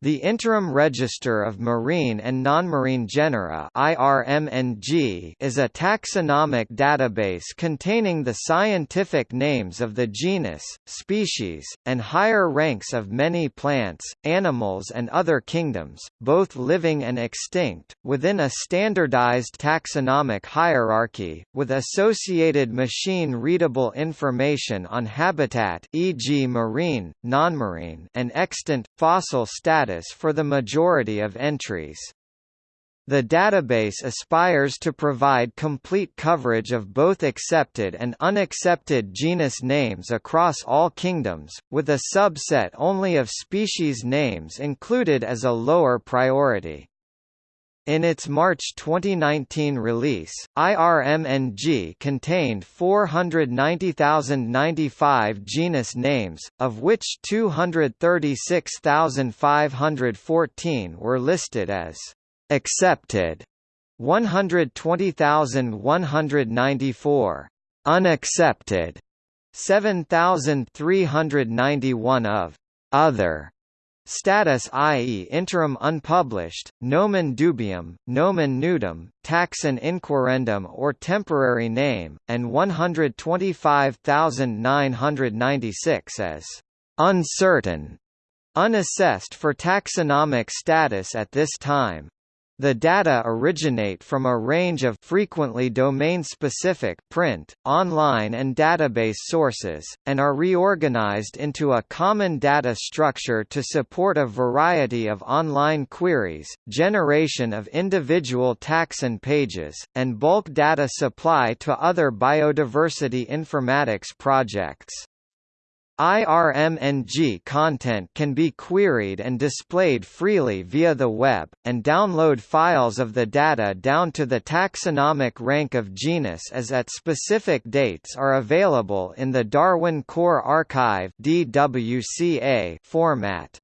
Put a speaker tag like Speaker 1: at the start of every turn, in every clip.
Speaker 1: The Interim Register of Marine and Nonmarine Genera is a taxonomic database containing the scientific names of the genus, species, and higher ranks of many plants, animals and other kingdoms, both living and extinct, within a standardized taxonomic hierarchy, with associated machine-readable information on habitat e.g. marine, nonmarine and extant, fossil status status for the majority of entries. The database aspires to provide complete coverage of both accepted and unaccepted genus names across all kingdoms, with a subset only of species names included as a lower priority. In its March 2019 release, IRMNG contained 490,095 genus names, of which 236,514 were listed as accepted, 120,194 unaccepted, 7,391 of other Status i.e. interim unpublished, nomen dubium, nomen nudum, taxon inquirendum or temporary name, and 125,996 as uncertain, unassessed for taxonomic status at this time. The data originate from a range of frequently domain-specific print, online and database sources, and are reorganized into a common data structure to support a variety of online queries, generation of individual taxon pages, and bulk data supply to other biodiversity informatics projects. IRMNG content can be queried and displayed freely via the web, and download files of the data down to the taxonomic rank of genus as at specific dates are available in the Darwin Core Archive format.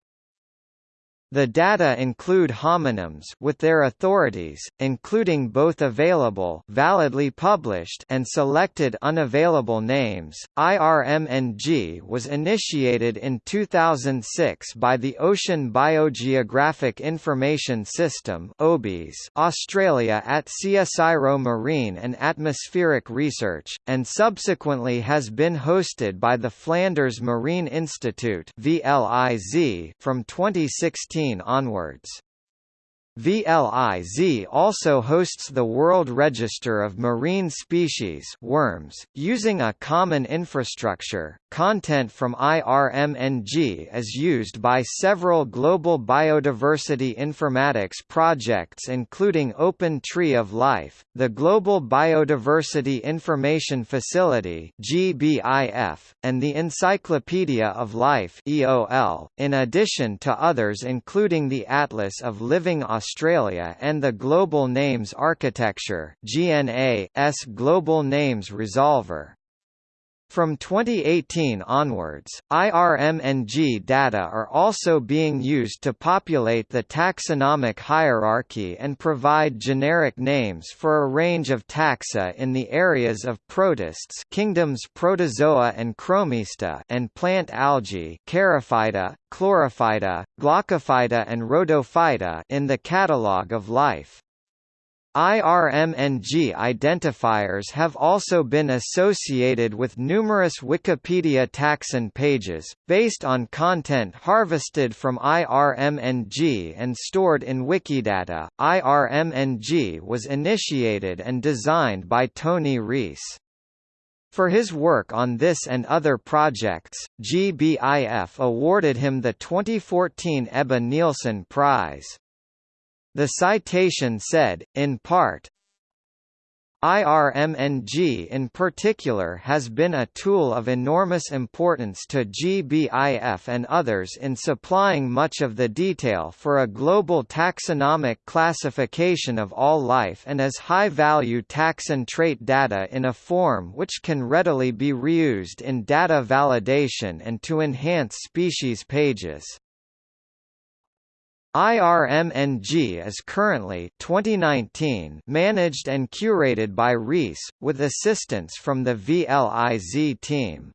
Speaker 1: The data include homonyms with their authorities, including both available validly published and selected unavailable names. IRMNG was initiated in 2006 by the Ocean Biogeographic Information System (OBIS) Australia at CSIRO Marine and Atmospheric Research, and subsequently has been hosted by the Flanders Marine Institute (VLIZ) from 2016 onwards. VLIZ also hosts the World Register of Marine Species worms, using a common infrastructure. Content from IRMNG is used by several global biodiversity informatics projects including Open Tree of Life, the Global Biodiversity Information Facility and the Encyclopedia of Life in addition to others including the Atlas of Living Australia and the Global Names Architecture (GNA)'s Global Names Resolver. From 2018 onwards, IRMNG data are also being used to populate the taxonomic hierarchy and provide generic names for a range of taxa in the areas of protists kingdoms Protozoa and Chromista and plant algae Charophyta, Chlorophyta, Glaucophyta and Rhodophyta in the catalogue of life. IRMNG identifiers have also been associated with numerous Wikipedia taxon pages, based on content harvested from IRMNG and stored in Wikidata. IRMNG was initiated and designed by Tony Rees. For his work on this and other projects, GBIF awarded him the 2014 Ebba Nielsen Prize. The citation said, in part, IRMNG in particular has been a tool of enormous importance to GBIF and others in supplying much of the detail for a global taxonomic classification of all life and as high-value taxon trait data in a form which can readily be reused in data validation and to enhance species pages. IRMNG is currently 2019 managed and curated by Rees, with assistance from the VLIZ team.